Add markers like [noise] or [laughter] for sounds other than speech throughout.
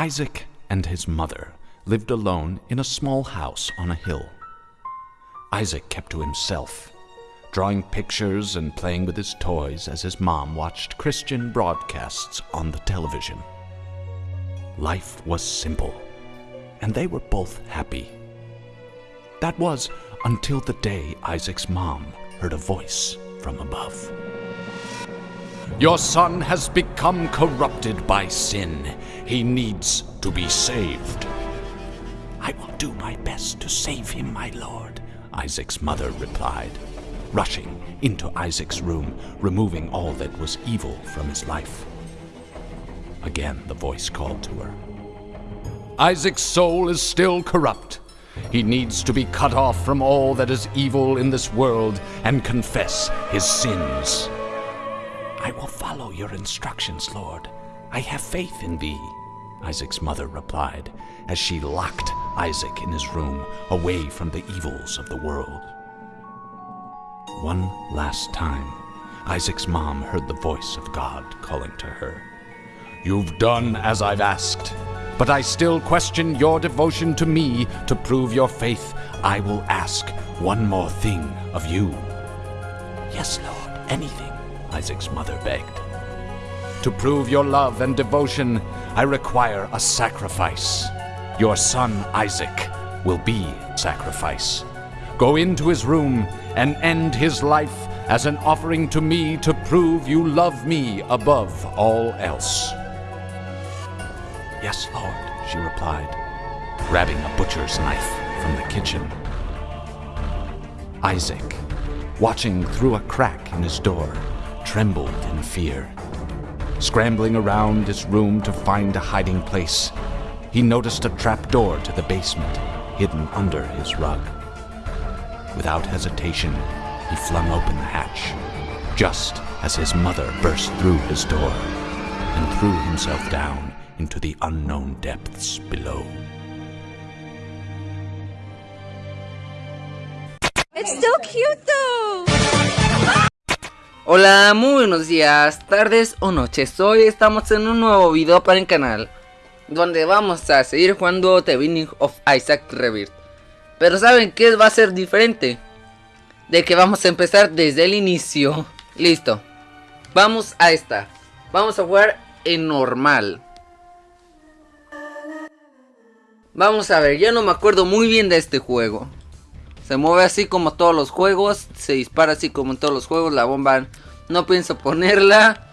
Isaac and his mother lived alone in a small house on a hill. Isaac kept to himself, drawing pictures and playing with his toys as his mom watched Christian broadcasts on the television. Life was simple, and they were both happy. That was until the day Isaac's mom heard a voice from above. Your son has become corrupted by sin. He needs to be saved. I will do my best to save him, my lord, Isaac's mother replied, rushing into Isaac's room, removing all that was evil from his life. Again, the voice called to her. Isaac's soul is still corrupt. He needs to be cut off from all that is evil in this world and confess his sins. I will follow your instructions, Lord. I have faith in thee, Isaac's mother replied as she locked Isaac in his room away from the evils of the world. One last time, Isaac's mom heard the voice of God calling to her. You've done as I've asked, but I still question your devotion to me to prove your faith. I will ask one more thing of you. Yes, Lord, anything, Isaac's mother begged. To prove your love and devotion, I require a sacrifice. Your son Isaac will be sacrifice. Go into his room and end his life as an offering to me to prove you love me above all else. Yes, Lord, she replied, grabbing a butcher's knife from the kitchen. Isaac, watching through a crack in his door, trembled in fear. Scrambling around his room to find a hiding place, he noticed a trapdoor to the basement hidden under his rug. Without hesitation, he flung open the hatch, just as his mother burst through his door and threw himself down into the unknown depths below. It's so cute though. Hola, muy buenos días, tardes o noches. Hoy estamos en un nuevo video para el canal donde vamos a seguir jugando The Binding of Isaac Rebirth. Pero ¿saben qué va a ser diferente? De que vamos a empezar desde el inicio. [laughs] Listo. Vamos a esta. Vamos a jugar en normal. Vamos a ver, ya no me acuerdo muy bien de este juego. Se mueve así como todos los juegos. Se dispara así como en todos los juegos. La bomba no pienso ponerla.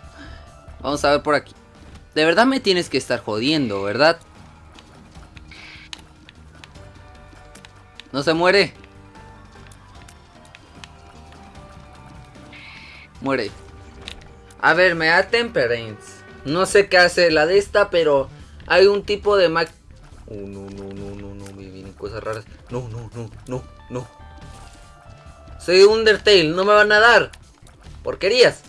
Vamos a ver por aquí. De verdad me tienes que estar jodiendo, ¿verdad? No se muere. Muere. A ver, me da Temperance. No sé qué hace la de esta, pero hay un tipo de Mac... Oh, no, no, no, no, no, me vienen cosas raras. No, no, no, no, no. Soy Undertale, no me van a dar. Porquerías.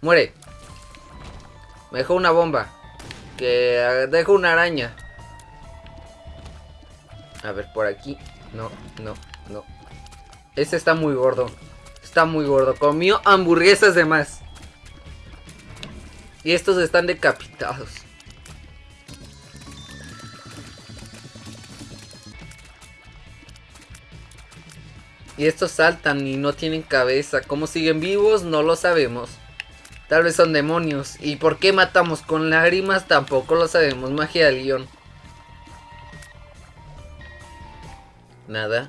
Muere. Me dejó una bomba. Que dejo una araña. A ver, por aquí. No, no, no. Ese está muy gordo. Está muy gordo. Comió hamburguesas de más. Y estos están decapitados. Y estos saltan y no tienen cabeza. ¿Cómo siguen vivos? No lo sabemos. Tal vez son demonios. ¿Y por qué matamos con lágrimas? Tampoco lo sabemos. Magia de león. Nada.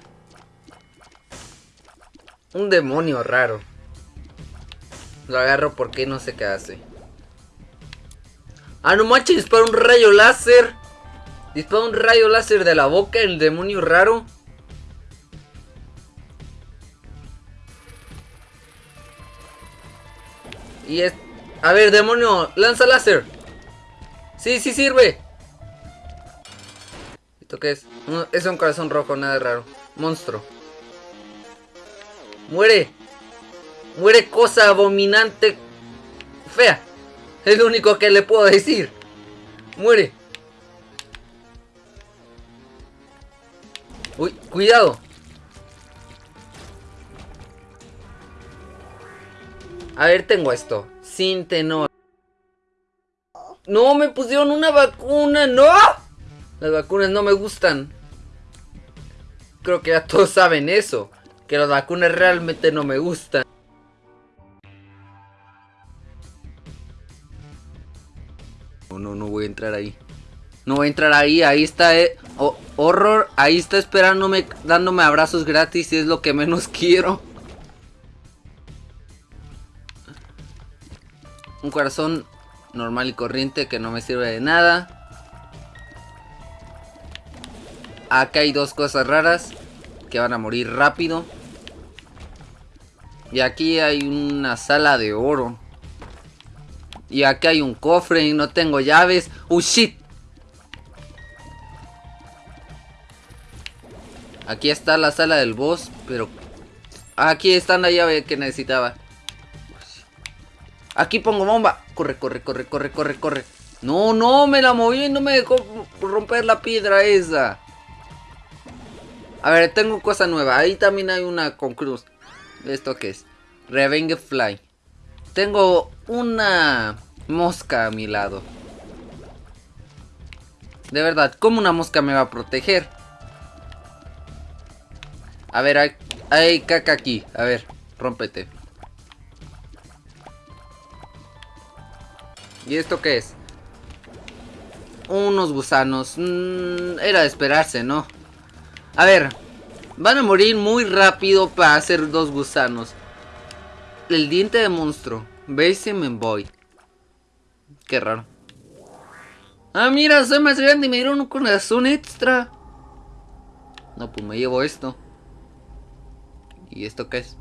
Un demonio raro. Lo agarro porque no sé qué hace. Ah, no manches, dispara un rayo láser. Dispara un rayo láser de la boca, el demonio raro. Y es... A ver, demonio, lanza láser. Sí, sí sirve. ¿Esto qué es? Es un corazón rojo, nada raro. Monstruo. Muere. Muere cosa abominante. Fea. Es lo único que le puedo decir. Muere. Uy, cuidado. A ver, tengo esto. Sin tenor. No, me pusieron una vacuna. ¡No! Las vacunas no me gustan. Creo que ya todos saben eso. Que las vacunas realmente no me gustan. No, no, no voy a entrar ahí. No voy a entrar ahí. Ahí está, eh. horror. Ahí está esperándome, dándome abrazos gratis. Y es lo que menos [laughs] quiero. Corazón normal y corriente que no me sirve de nada. Acá hay dos cosas raras que van a morir rápido. Y aquí hay una sala de oro. Y aquí hay un cofre y no tengo llaves. ¡Oh, shit! Aquí está la sala del boss, pero... Aquí está la llave que necesitaba. Aquí pongo bomba. Corre, corre, corre, corre, corre, corre. No, no, me la moví y no me dejó romper la piedra esa. A ver, tengo cosa nueva. Ahí también hay una con cruz. ¿Esto qué es? Revenge Fly. Tengo una mosca a mi lado. De verdad, ¿cómo una mosca me va a proteger? A ver, hay, hay caca aquí. A ver, rómpete. ¿Y esto qué es? Unos gusanos. Mm, era de esperarse, ¿no? A ver. Van a morir muy rápido para hacer dos gusanos. El diente de monstruo. Basement Boy. Qué raro. Ah, mira, soy más grande y me dieron un corazón extra. No, pues me llevo esto. ¿Y esto qué es?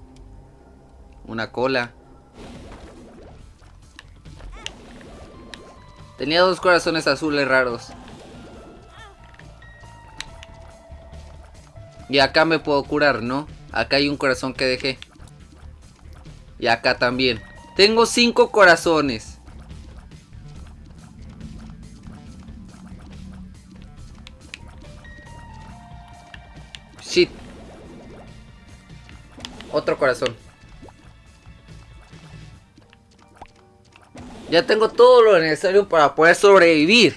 Una cola. Tenía dos corazones azules raros. Y acá me puedo curar, ¿no? Acá hay un corazón que dejé. Y acá también. Tengo cinco corazones. Shit. Otro corazón. Ya tengo todo lo necesario para poder sobrevivir.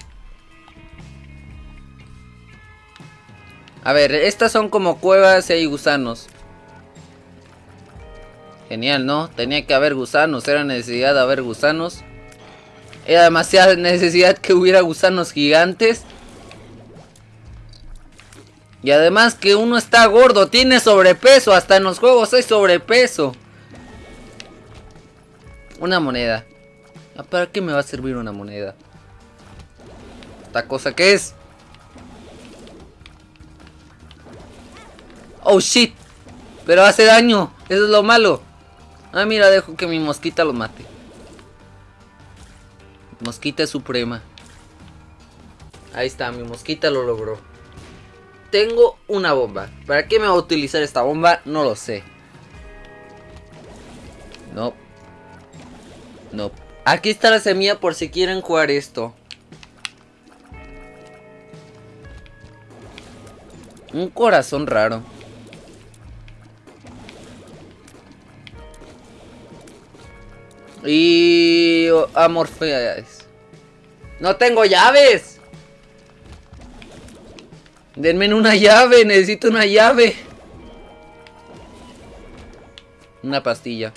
A ver, estas son como cuevas y hay gusanos. Genial, ¿no? Tenía que haber gusanos, era necesidad de haber gusanos. Era demasiada necesidad que hubiera gusanos gigantes. Y además que uno está gordo, tiene sobrepeso, hasta en los juegos hay sobrepeso. Una moneda. ¿Para qué me va a servir una moneda? ¿Esta cosa qué es? Oh shit. Pero hace daño. Eso es lo malo. Ah, mira, dejo que mi mosquita lo mate. Mosquita suprema. Ahí está, mi mosquita lo logró. Tengo una bomba. ¿Para qué me va a utilizar esta bomba? No lo sé. No. No. Aquí está la semilla por si quieren jugar esto. Un corazón raro. Y... Amor No tengo llaves. Denme una llave, necesito una llave. Una pastilla.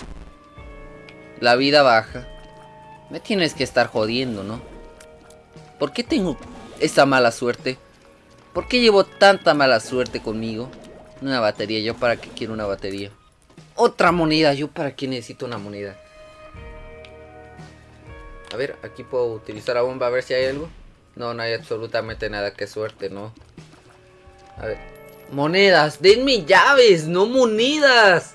La vida baja. Me tienes que estar jodiendo, ¿no? ¿Por qué tengo esa mala suerte? ¿Por qué llevo tanta mala suerte conmigo? Una batería, ¿yo para qué quiero una batería? Otra moneda, ¿yo para qué necesito una moneda? A ver, aquí puedo utilizar la bomba a ver si hay algo. No, no hay absolutamente nada, qué suerte, ¿no? A ver. Monedas, denme llaves, no monedas.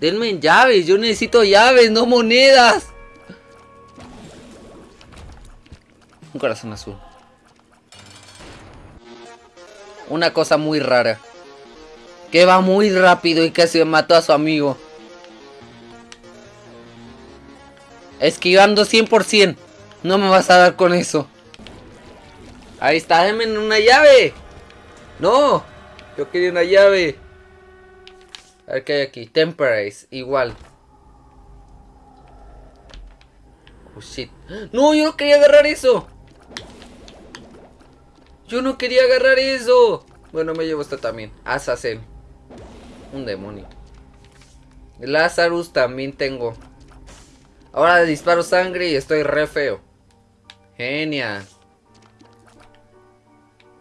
Denme llaves, yo necesito llaves, no monedas. Un corazón azul. Una cosa muy rara. Que va muy rápido y casi mató a su amigo. Esquivando 100%. No me vas a dar con eso. Ahí está, denme una llave. No. Yo quería una llave. A ver qué hay aquí. Temperace, igual. Oh shit. No, yo no quería agarrar eso. Yo no quería agarrar eso. Bueno, me llevo esta también. Azazel. Un demonio. Lazarus también tengo. Ahora disparo sangre y estoy re feo. Genial.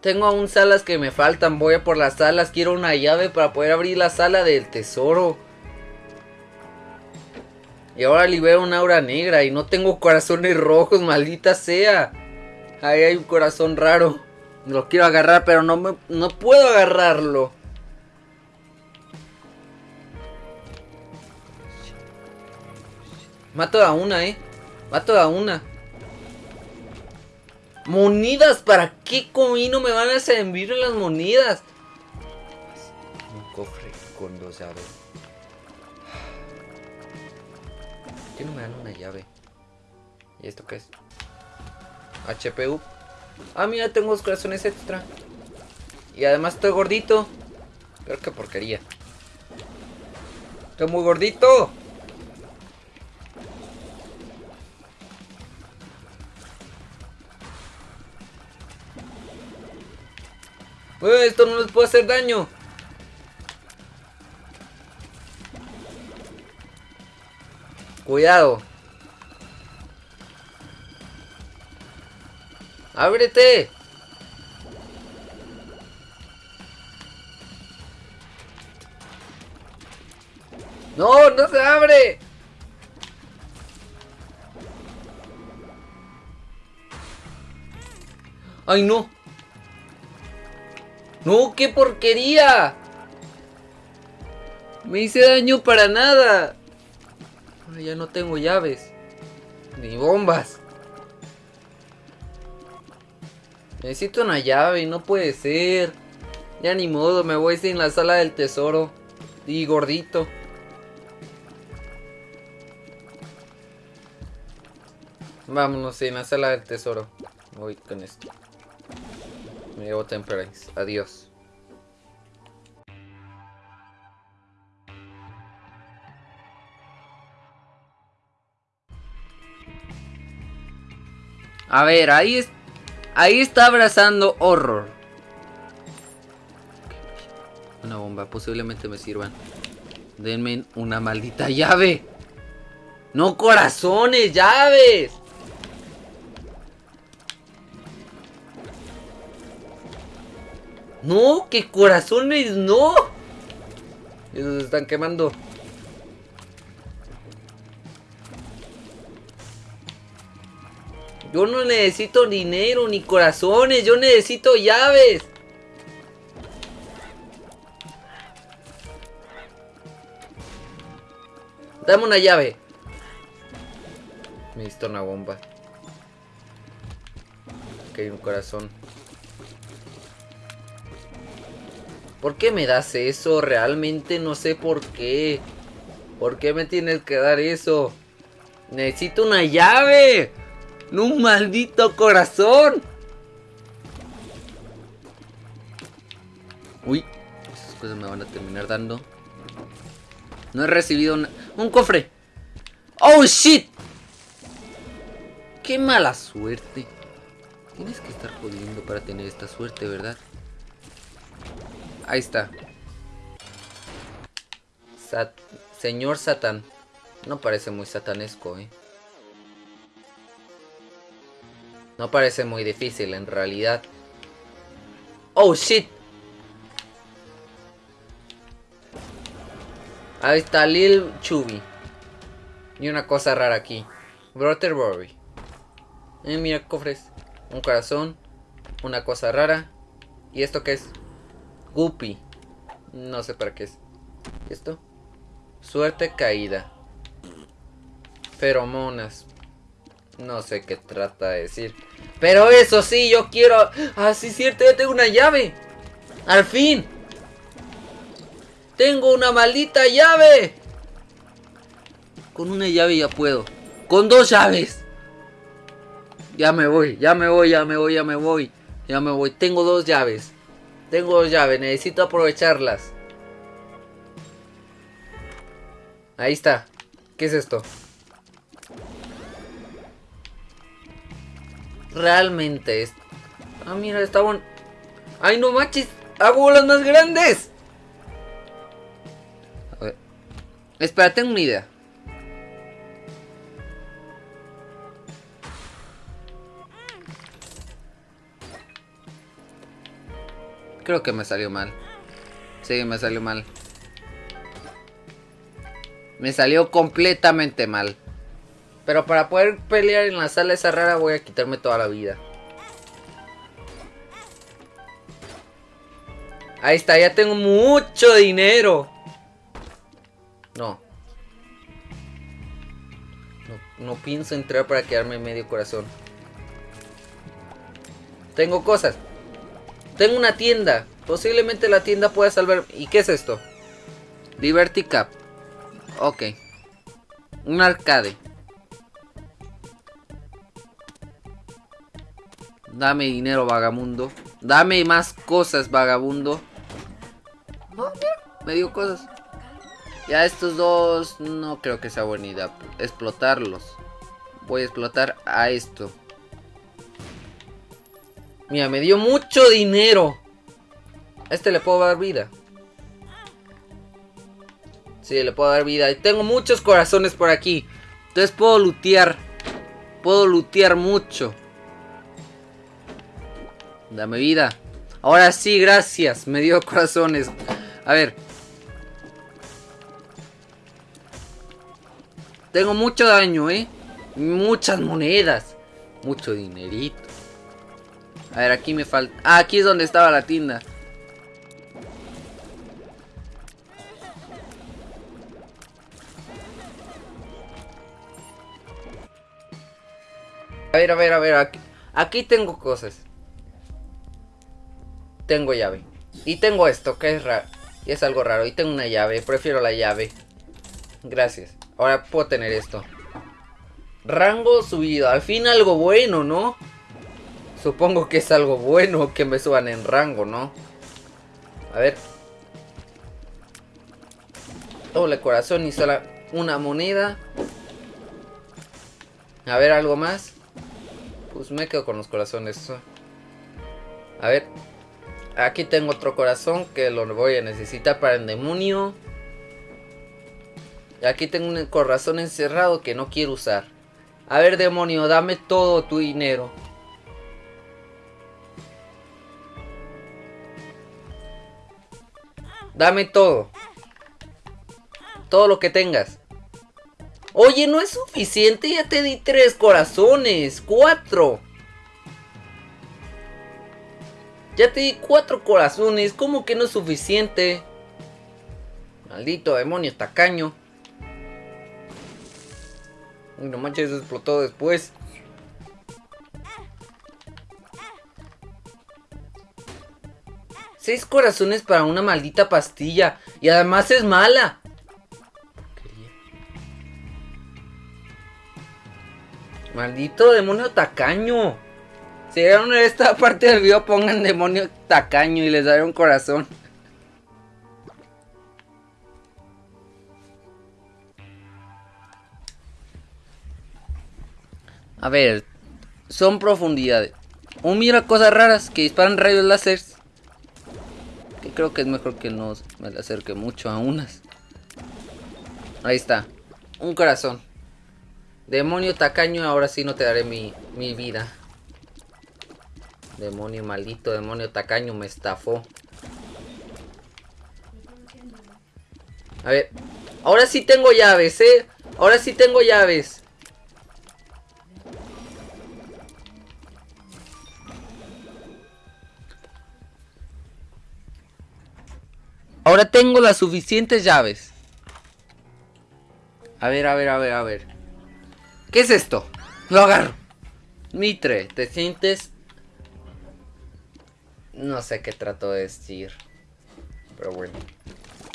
Tengo aún salas que me faltan. Voy a por las salas. Quiero una llave para poder abrir la sala del tesoro. Y ahora libero una aura negra y no tengo corazones rojos, maldita sea. Ahí hay un corazón raro. Lo quiero agarrar, pero no, me, no puedo agarrarlo. Mato a una, eh. Mato a una. Monidas, ¿para qué comino me van a servir las monidas? Un cofre con dos llaves. ¿Por qué no me dan una llave? ¿Y esto qué es? HPU. Ah, mira, tengo dos corazones extra. Y además estoy gordito. Pero qué porquería. Estoy muy gordito. Uy, esto no les puede hacer daño. Cuidado. ¡Ábrete! ¡No! ¡No se abre! ¡Ay, no! ¡No! ¡Qué porquería! Me hice daño para nada. Ya no tengo llaves. Ni bombas. Necesito una llave, no puede ser. Ya ni modo, me voy sin la sala del tesoro. Y gordito. Vámonos en la sala del tesoro. Voy con esto. Me llevo Temperance. Adiós. A ver, ahí está. Ahí está abrazando horror. Una bomba, posiblemente me sirvan. Denme una maldita llave. No corazones, llaves. No, que corazones, no. Esos se están quemando. Yo no necesito dinero ni corazones, yo necesito llaves. Dame una llave. Necesito una bomba. Hay un corazón. ¿Por qué me das eso? Realmente no sé por qué. ¿Por qué me tienes que dar eso? Necesito una llave. ¡No un maldito corazón! Uy, esas cosas me van a terminar dando. No he recibido un cofre. ¡Oh, shit! ¡Qué mala suerte! Tienes que estar jodiendo para tener esta suerte, ¿verdad? Ahí está. Señor Satán. No parece muy satanesco, ¿eh? No parece muy difícil en realidad. ¡Oh, shit! Ahí está Lil Chubby. Y una cosa rara aquí. Brotherbury. Eh, mira, cofres. Un corazón. Una cosa rara. ¿Y esto qué es? Guppy. No sé para qué es. ¿Y esto? Suerte caída. Feromonas. No sé qué trata de decir. Pero eso sí, yo quiero... Ah, sí, cierto, ya tengo una llave. Al fin. Tengo una maldita llave. Con una llave ya puedo. Con dos llaves. Ya me voy, ya me voy, ya me voy, ya me voy. Ya me voy. Tengo dos llaves. Tengo dos llaves, necesito aprovecharlas. Ahí está. ¿Qué es esto? realmente es... Ah, mira, está bueno. ¡Ay, no manches! ¡Hago bolas más grandes! A ver. Espera, tengo una idea. Creo que me salió mal. Sí, me salió mal. Me salió completamente mal. Pero para poder pelear en la sala esa rara voy a quitarme toda la vida. Ahí está, ya tengo mucho dinero. No. No, no pienso entrar para quedarme medio corazón. Tengo cosas. Tengo una tienda. Posiblemente la tienda pueda salvar... ¿Y qué es esto? Liberty Cap. Ok. Un arcade. Dame dinero, vagabundo. Dame más cosas, vagabundo. me dio cosas. Ya estos dos no creo que sea buena idea. Explotarlos. Voy a explotar a esto. Mira, me dio mucho dinero. A este le puedo dar vida. Sí, le puedo dar vida. Y tengo muchos corazones por aquí. Entonces puedo lootear. Puedo lootear mucho. Dame vida. Ahora sí, gracias. Me dio corazones. A ver. Tengo mucho daño, ¿eh? Muchas monedas. Mucho dinerito. A ver, aquí me falta... Ah, aquí es donde estaba la tienda. A ver, a ver, a ver. Aquí, aquí tengo cosas. Tengo llave. Y tengo esto, que es raro. Y es algo raro. Y tengo una llave. Prefiero la llave. Gracias. Ahora puedo tener esto. Rango subido. Al fin algo bueno, ¿no? Supongo que es algo bueno que me suban en rango, ¿no? A ver. Doble corazón y solo una moneda. A ver, algo más. Pues me quedo con los corazones. A ver. Aquí tengo otro corazón que lo voy a necesitar para el demonio. Y aquí tengo un corazón encerrado que no quiero usar. A ver, demonio, dame todo tu dinero. Dame todo. Todo lo que tengas. Oye, no es suficiente, ya te di tres corazones, cuatro. Ya te di cuatro corazones, ¿cómo que no es suficiente? Maldito demonio tacaño. No manches, explotó después. Seis corazones para una maldita pastilla. Y además es mala. Maldito demonio tacaño. Si a esta parte del video, pongan demonio tacaño y les daré un corazón. A ver, son profundidades. Un oh, mira cosas raras que disparan rayos láser. Que creo que es mejor que no me le acerque mucho a unas. Ahí está. Un corazón. Demonio tacaño, ahora sí no te daré mi, mi vida. Demonio maldito, demonio tacaño, me estafó. A ver. Ahora sí tengo llaves, ¿eh? Ahora sí tengo llaves. Ahora tengo las suficientes llaves. A ver, a ver, a ver, a ver. ¿Qué es esto? Lo agarro. Mitre, ¿te sientes? No sé qué trato de decir. Pero bueno.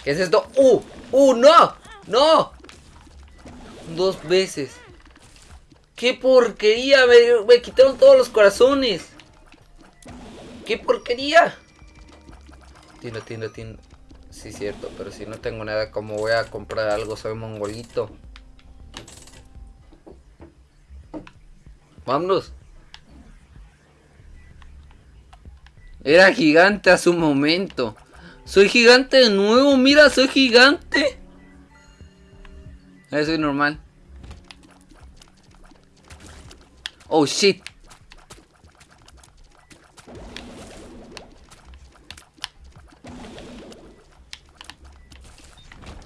¿Qué es esto? ¡Uh! ¡Uh! ¡No! ¡No! Dos veces. ¡Qué porquería! Me, me quitaron todos los corazones. ¡Qué porquería! Tienda, tienda, tienda. Sí, cierto, pero si no tengo nada, ¿cómo voy a comprar algo? Soy mongolito. Vámonos. Era gigante a su momento. Soy gigante de nuevo, mira, soy gigante. Eso es normal. Oh shit.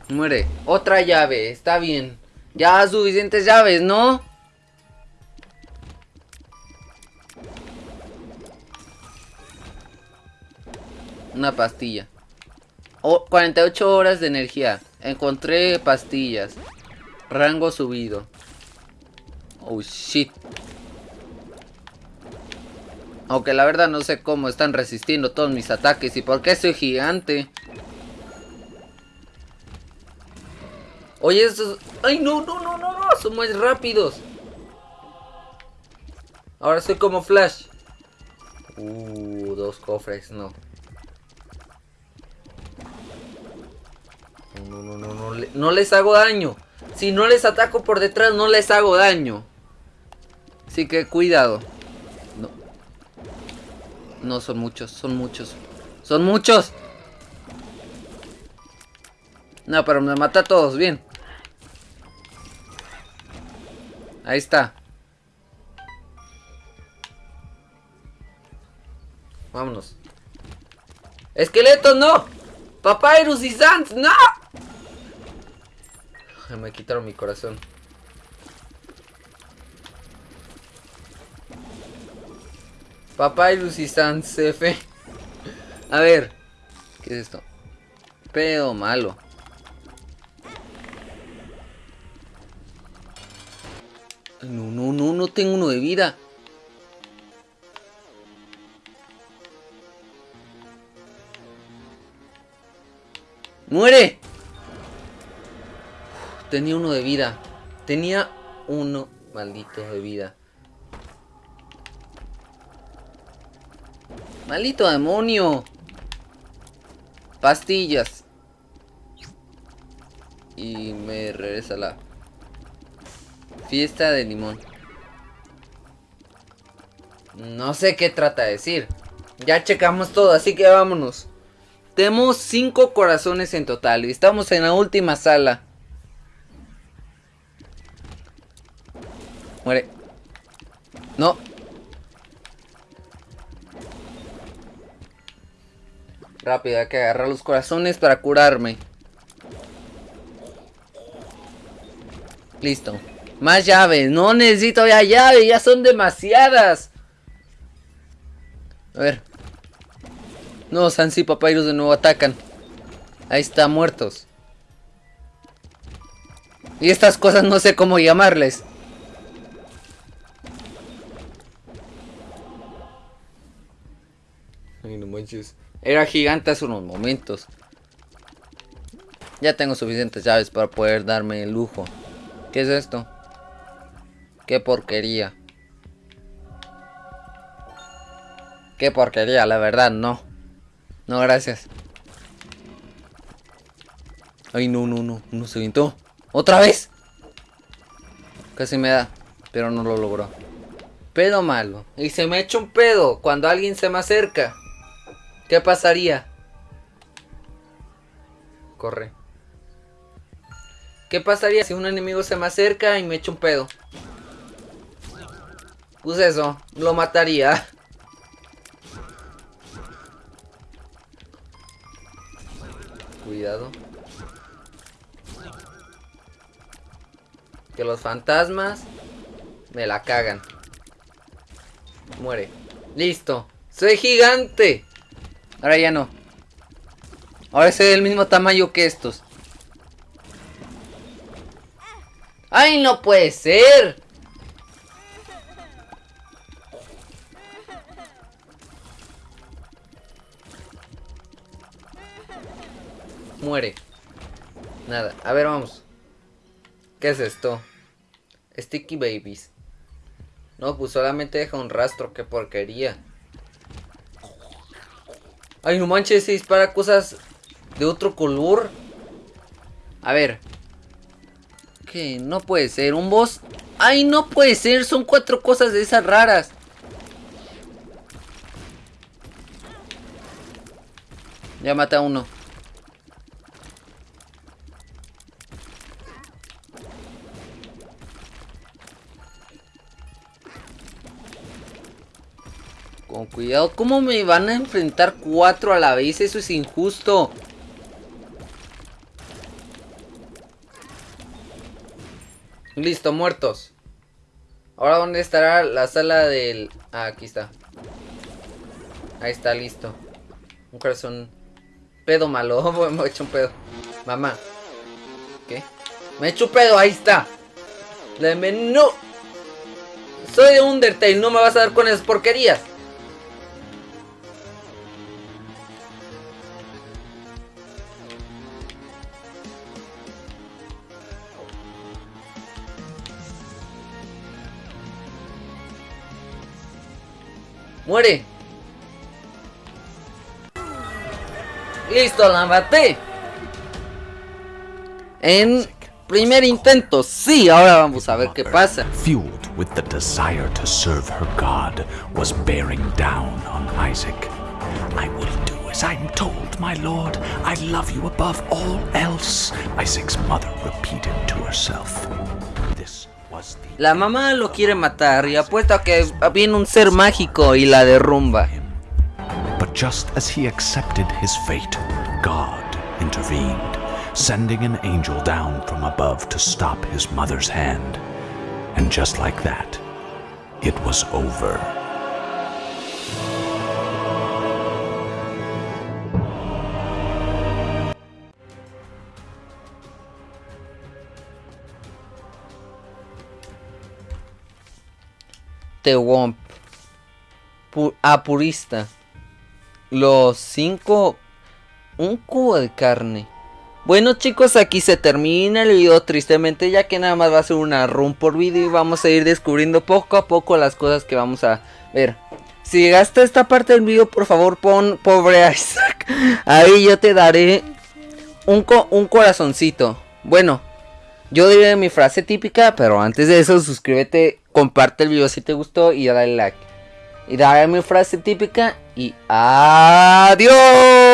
Muere. Otra llave, está bien. Ya suficientes llaves, ¿no? Una pastilla. Oh, 48 horas de energía. Encontré pastillas. Rango subido. Oh shit. Aunque la verdad no sé cómo están resistiendo todos mis ataques y por qué soy gigante. Oye, esos... ¡Ay, no, no, no, no, no! Son muy rápidos. Ahora soy como Flash. Uh, dos cofres, no. No, no, no, no, no, no les hago daño. Si no les ataco por detrás, no les hago daño. Así que cuidado. No. No, son muchos, son muchos. ¡Son muchos! No, pero me mata a todos, bien. Ahí está. Vámonos. ¡Esqueletos, no! ¡Papyrus y Sans, no! Me quitaron mi corazón. Papyrus y Sans F. A ver. ¿Qué es esto? Pedo malo. No, no, no, no tengo uno de vida. ¡Muere! tenía uno de vida. Tenía uno maldito de vida. ¡Maldito demonio! Pastillas. Y me regresa la fiesta de limón. No sé qué trata de decir. Ya checamos todo, así que vámonos. Tenemos cinco corazones en total y estamos en la última sala. Muere. No. Rápido, hay que agarrar los corazones para curarme. Listo. Más llaves. No necesito ya llaves. Ya son demasiadas. A ver. No, Sans y Papyrus de nuevo atacan. Ahí está, muertos. Y estas cosas no sé cómo llamarles. Ay, no manches. Era gigante hace unos momentos. Ya tengo suficientes llaves para poder darme el lujo. ¿Qué es esto? Qué porquería. Qué porquería, la verdad, no. No, gracias. Ay, no, no, no. No se aventó. ¡Otra vez! Casi me da. Pero no lo logró. Pedo malo. Y se me echa un pedo cuando alguien se me acerca. ¿Qué pasaría? Corre. ¿Qué pasaría si un enemigo se me acerca y me echa un pedo? Pues eso, lo mataría. Cuidado. Que los fantasmas me la cagan. Muere. Listo. Soy gigante. Ahora ya no. Ahora soy del mismo tamaño que estos. ¡Ay, no puede ser! Muere. Nada. A ver, vamos. ¿Qué es esto? Sticky Babies. No, pues solamente deja un rastro. Qué porquería. Ay, no manches, se dispara cosas de otro color. A ver. ¿Qué? No puede ser. ¿Un boss? Ay, no puede ser. Son cuatro cosas de esas raras. Ya mata uno. Con cuidado, ¿cómo me van a enfrentar cuatro a la vez? Eso es injusto. Listo, muertos. Ahora, ¿dónde estará la sala del...? Ah, aquí está. Ahí está, listo. Un corazón... Pedo malo. [laughs] me he hecho un pedo. Mamá. ¿Qué? Me he hecho un pedo, ahí está. Le menú. Soy de Undertale, no me vas a dar con esas porquerías. ¡Muere! ¡Listo, la maté! En primer intento, sí, ahora vamos a ver qué pasa. Fueled with the desire to serve her God, was bearing down on Isaac. I will do as I'm told, my lord. I love you above all else, Isaac's mother repeated to herself. La mamá lo quiere matar y apuesta que viene un ser mágico y la derrumba. But just as he accepted his fate, God intervened, sending an angel down from above to stop his mother's hand. And just like that, it was over. Womp. Pu- a purista. Los cinco. Un cubo de carne. Bueno chicos, aquí se termina el video tristemente ya que nada más va a ser una run por video y vamos a ir descubriendo poco a poco las cosas que vamos a ver. Si llegaste a esta parte del video, por favor pon pobre Isaac. [laughs] Ahí yo te daré un, co- un corazoncito. Bueno, yo diré mi frase típica, pero antes de eso suscríbete, comparte el video si te gustó y dale like. Y dale mi frase típica y adiós.